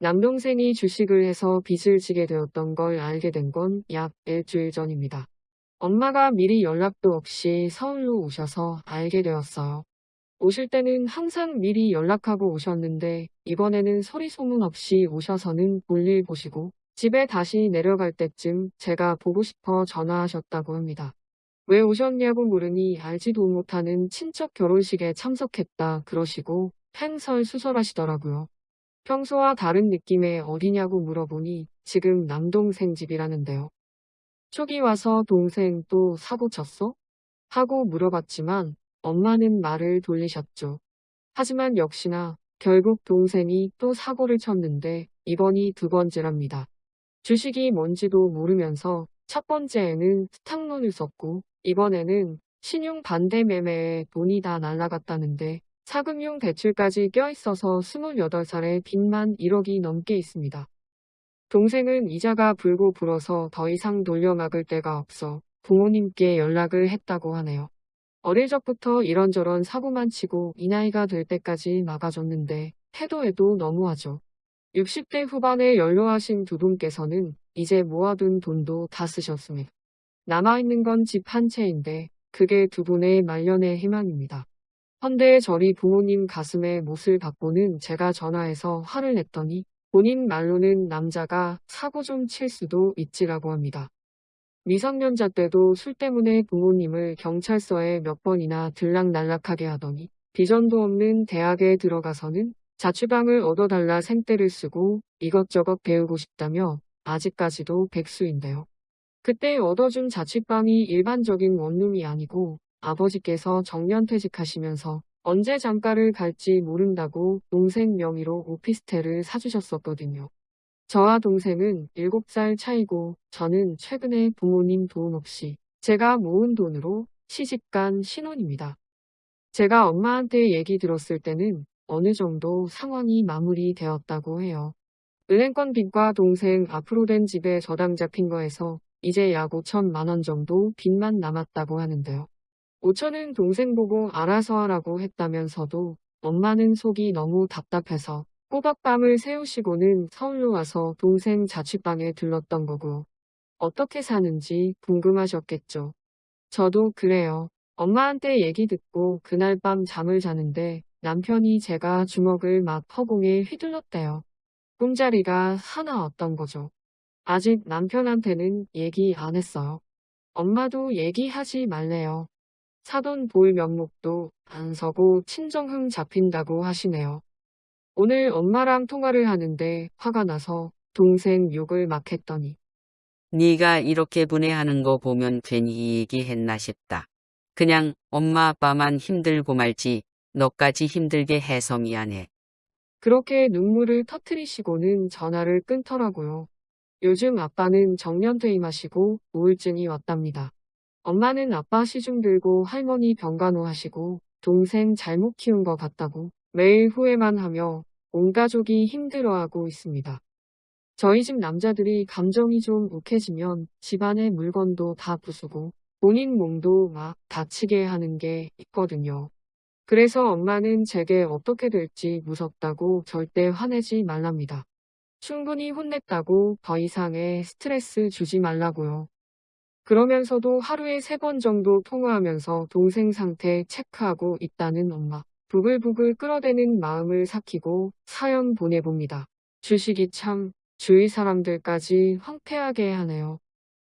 남동생이 주식을 해서 빚을 지게 되었던 걸 알게 된 건 약 일주일 전입니다. 엄마가 미리 연락도 없이 서울로 오셔서 알게 되었어요. 오실 때는 항상 미리 연락하고 오셨는데 이번에는 소리 소문 없이 오셔서는 볼일 보시고 집에 다시 내려갈 때쯤 제가 보고 싶어 전화하셨다고 합니다. 왜 오셨냐고 물으니 알지도 못하는 친척 결혼식에 참석했다 그러시고 횡설수설하시더라고요. 평소와 다른 느낌의 어디냐고 물어보니 지금 남동생 집이라는데요. 초기 와서 동생 또 사고 쳤어? 하고 물어봤지만 엄마는 말을 돌리셨죠. 하지만 역시나 결국 동생이 또 사고를 쳤는데 이번이 두 번째랍니다. 주식이 뭔지도 모르면서 첫 번째에는 스탁론을 썼고 이번에는 신용 반대 매매에 돈이 다 날라갔다는데 사금융 대출까지 껴있어서 28살에 빚만 1억이 넘게 있습니다. 동생은 이자가 불고 불어서 더 이상 돌려막을 데가 없어 부모님께 연락을 했다고 하네요. 어릴 적부터 이런저런 사고만 치고 이 나이가 될 때까지 막아줬는데 해도 해도 너무하죠. 60대 후반에 연로하신 두 분께서는 이제 모아둔 돈도 다 쓰셨습니다. 남아있는 건 집 한 채인데 그게 두 분의 말년의 희망입니다. 헌데 저리 부모님 가슴에 못을 박고는 제가 전화해서 화를 냈더니 본인 말로는 남자가 사고 좀 칠 수도 있지라고 합니다. 미성년자 때도 술 때문에 부모님을 경찰서에 몇 번이나 들락날락하게 하더니 비전도 없는 대학에 들어가서는 자취방을 얻어달라 생떼를 쓰고 이것저것 배우고 싶다며 아직까지도 백수인데요. 그때 얻어준 자취방이 일반적인 원룸이 아니고 아버지께서 정년퇴직하시면서 언제 장가를 갈지 모른다고 동생 명의로 오피스텔을 사주셨었거든요. 저와 동생은 7살 차이고 저는 최근에 부모님 도움 없이 제가 모은 돈으로 시집간 신혼입니다. 제가 엄마한테 얘기 들었을 때는 어느 정도 상황이 마무리되었다고 해요. 은행권 빚과 동생 앞으로 된 집에 저당 잡힌 거에서 이제 약 5천만 원 정도 빚만 남았다고 하는데요. 5천은 동생 보고 알아서 하라고 했다면서도 엄마는 속이 너무 답답해서 꼬박 밤을 세우시고는 서울로 와서 동생 자취방에 들렀던 거고 어떻게 사는지 궁금하셨겠죠. 저도 그래요. 엄마한테 얘기 듣고 그날 밤 잠을 자는데 남편이 제가 주먹을 막 허공에 휘둘렀대요. 꿈자리가 하나 없던 거죠. 아직 남편한테는 얘기 안 했어요. 엄마도 얘기하지 말래요. 사돈 볼 명목도 안 서고 친정흠 잡힌다고 하시네요. 오늘 엄마랑 통화를 하는데 화가 나서 동생 욕을 막 했더니 네가 이렇게 분해하는 거 보면 괜히 얘기했나 싶다. 그냥 엄마 아빠만 힘들고 말지 너까지 힘들게 해서 미안해. 그렇게 눈물을 터트리시고는 전화를 끊더라고요. 요즘 아빠는 정년퇴임하시고 우울증이 왔답니다. 엄마는 아빠 시중 들고 할머니 병간호 하시고 동생 잘못 키운 것 같다고 매일 후회만 하며 온 가족이 힘들어하고 있습니다. 저희 집 남자들이 감정이 좀 욱해지면 집안의 물건도 다 부수고 본인 몸도 막 다치게 하는 게 있거든요. 그래서 엄마는 제게 어떻게 될지 무섭다고 절대 화내지 말랍니다. 충분히 혼냈다고 더 이상의 스트레스 주지 말라고요. 그러면서도 하루에 세 번 정도 통화하면서 동생 상태 체크하고 있다는 엄마. 부글부글 끌어대는 마음을 삭히고 사연 보내봅니다. 주식이 참 주위 사람들까지 황폐하게 하네요.